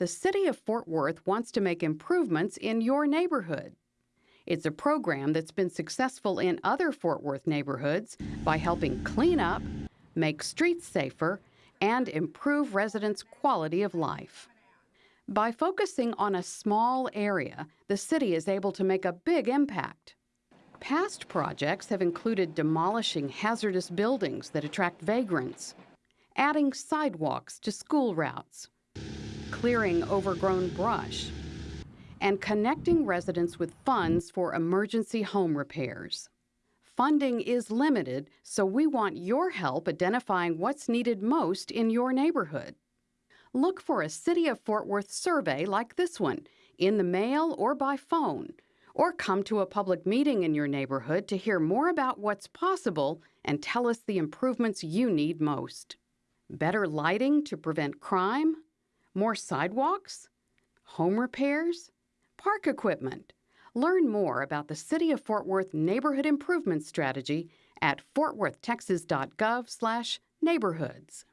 the City of Fort Worth wants to make improvements in your neighborhood. It's a program that's been successful in other Fort Worth neighborhoods by helping clean up, make streets safer, and improve residents' quality of life. By focusing on a small area, the city is able to make a big impact. Past projects have included demolishing hazardous buildings that attract vagrants, adding sidewalks to school routes, clearing overgrown brush, and connecting residents with funds for emergency home repairs. Funding is limited, so we want your help identifying what's needed most in your neighborhood. Look for a City of Fort Worth survey like this one in the mail or by phone, or come to a public meeting in your neighborhood to hear more about what's possible and tell us the improvements you need most. Better lighting to prevent crime? More sidewalks? Home repairs? Park equipment? Learn more about the City of Fort Worth Neighborhood Improvement Strategy at fortworthtexas.gov/neighborhoods.